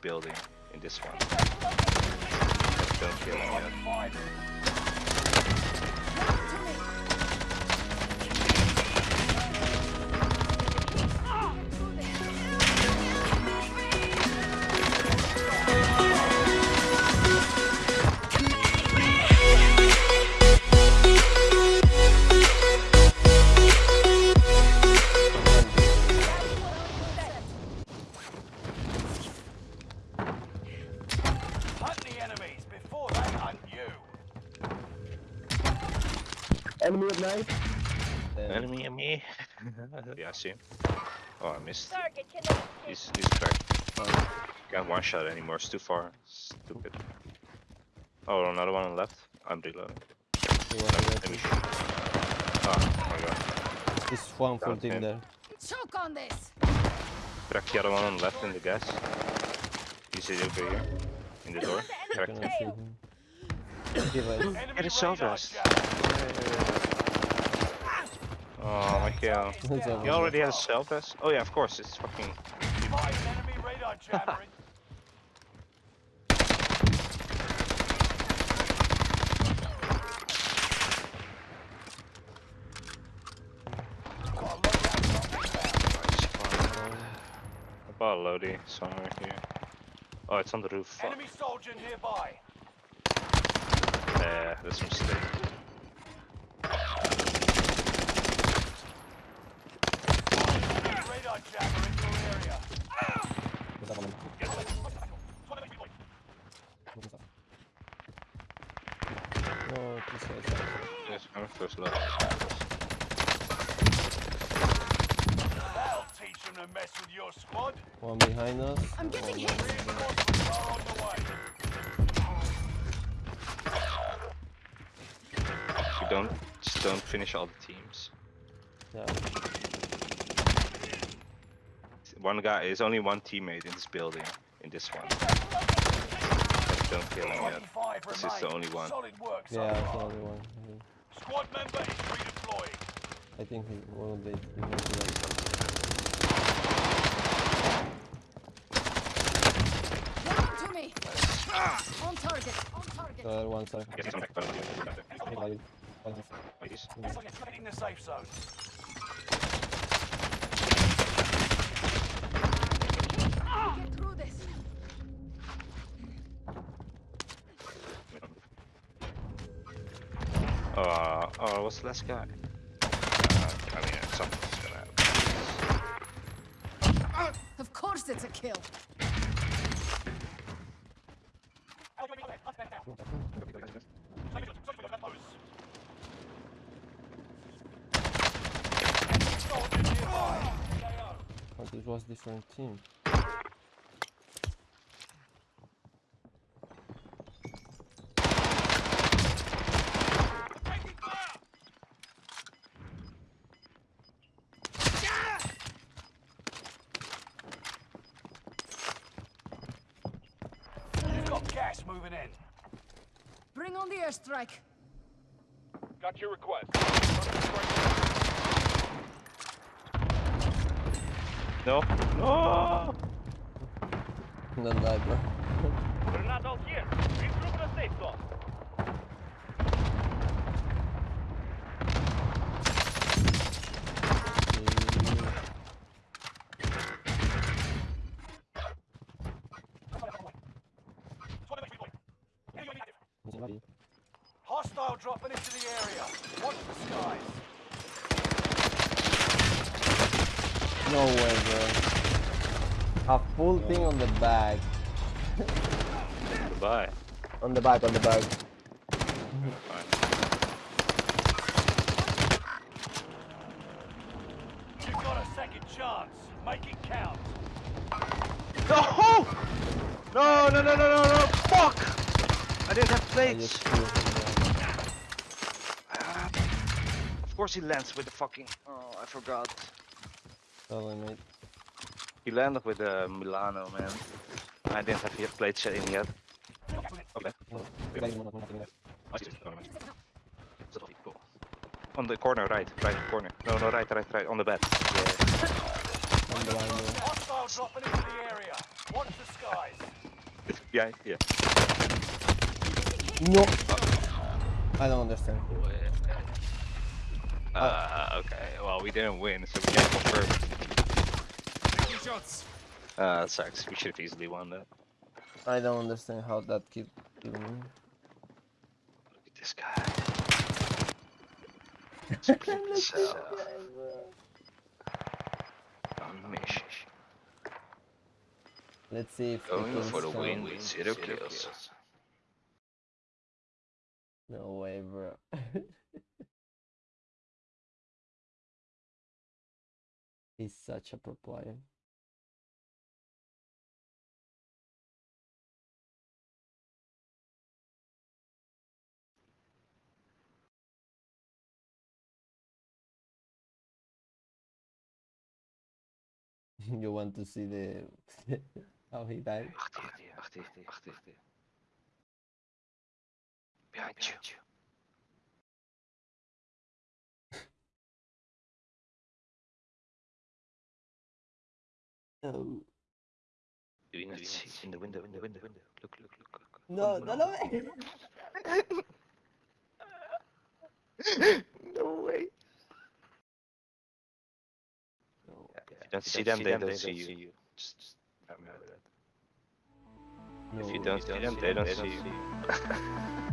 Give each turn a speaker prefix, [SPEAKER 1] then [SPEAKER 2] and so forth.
[SPEAKER 1] building, in this one. Don't kill him yet.
[SPEAKER 2] Enemy at night.
[SPEAKER 1] Enemy, enemy. yeah, I see him. Oh, I missed.
[SPEAKER 3] Target.
[SPEAKER 1] He's, he's cracked. Can't one shot anymore, it's too far. Stupid. Oh, another one on the left. I'm reloading. Let me shoot. Oh my god.
[SPEAKER 4] There's one full team there.
[SPEAKER 3] Choke on this.
[SPEAKER 1] Crack the other one on the left in the gas. He's over here. In the door. Cracked
[SPEAKER 4] Gonna
[SPEAKER 1] him.
[SPEAKER 4] shoot him. Give it.
[SPEAKER 5] Enemy
[SPEAKER 1] Get a self rest.
[SPEAKER 5] Jammer.
[SPEAKER 1] Oh my god.
[SPEAKER 4] It's over.
[SPEAKER 1] He already has self rest? Oh yeah, of course, it's fucking.
[SPEAKER 5] Find enemy radar jammer. a loadout drop inbound.
[SPEAKER 1] About Lodi somewhere here. Oh, it's on the roof.
[SPEAKER 5] Enemy soldier nearby.
[SPEAKER 1] Yeah, that's a mistake.
[SPEAKER 5] Enemy radar jammer in your area.
[SPEAKER 4] No, please say it.
[SPEAKER 1] Yes, I'm first love.
[SPEAKER 5] That'll teach them to mess with your squad.
[SPEAKER 4] One behind us.
[SPEAKER 3] I'm getting
[SPEAKER 4] one-
[SPEAKER 3] hit.
[SPEAKER 5] Reinforcements are on the way.
[SPEAKER 1] You don't, just don't finish all the teams.
[SPEAKER 4] Yeah.
[SPEAKER 1] One guy, there's only one teammate in this building, in this one. Don't kill him yet. This is the only one.
[SPEAKER 5] Solid work
[SPEAKER 4] Yeah, it's the only one. I think-
[SPEAKER 5] Squad member is redeploying.
[SPEAKER 4] I think he one of the behind the
[SPEAKER 3] Down to me. Ah! On target. On target.
[SPEAKER 4] The other ones are.
[SPEAKER 1] Yes, I'm back. Please.
[SPEAKER 5] Hitting the safe zone.
[SPEAKER 3] Get through this.
[SPEAKER 1] Uh, oh, what's the last guy? Uh, I mean, something's gonna happen.
[SPEAKER 3] Of course it's a kill.
[SPEAKER 5] Soldier nearby.
[SPEAKER 4] Oh, this was different team.
[SPEAKER 5] Gas moving in.
[SPEAKER 3] Bring on the airstrike.
[SPEAKER 5] Got your request.
[SPEAKER 1] No, no!
[SPEAKER 4] Don't die, bro.
[SPEAKER 5] Grenade out here. Regroup in a safe zone. Dropping into the area. Watch the skies.
[SPEAKER 4] No way, bro. A full thing on the back.
[SPEAKER 1] Goodbye.
[SPEAKER 4] On the back, on the back.
[SPEAKER 5] You've got a second chance. Make it count.
[SPEAKER 1] No! No, no, no, no, no, no! Fuck! I didn't have
[SPEAKER 4] I
[SPEAKER 1] plates. Course he lands with the fucking. Oh, I forgot.
[SPEAKER 4] Sorry, mate.
[SPEAKER 1] He landed with the Milano, man. I didn't have yet plate set in yet. Okay. Yeah. On the corner, right, right corner. No, no, right, right, right, on the bed. Yeah.
[SPEAKER 4] on the line, bro.
[SPEAKER 5] Hostile dropping into the area. Watch the skies.
[SPEAKER 1] Behind, yeah.
[SPEAKER 4] No. I don't understand.
[SPEAKER 1] Uh, okay. Well, we didn't win, so we can't confirm. Uh, that sucks. We should have easily won that.
[SPEAKER 4] I don't understand how that keep giving me.
[SPEAKER 1] Look at this guy. Split himself on mission.
[SPEAKER 4] Let's see if
[SPEAKER 1] Going
[SPEAKER 4] they
[SPEAKER 1] for the
[SPEAKER 4] can
[SPEAKER 1] win
[SPEAKER 4] stop-
[SPEAKER 1] with zero kills.
[SPEAKER 4] No way, bro. He's such a pro player. you want to see the how he died?
[SPEAKER 1] Wacht hier,
[SPEAKER 4] No,
[SPEAKER 1] Do you not see in the window, in the window, window? Look, look, look, look.
[SPEAKER 4] no, no, no way.
[SPEAKER 1] no way.
[SPEAKER 4] No,
[SPEAKER 1] If you don't see them, they don't see you. Just, just remember that. If you don't see them, they don't see you.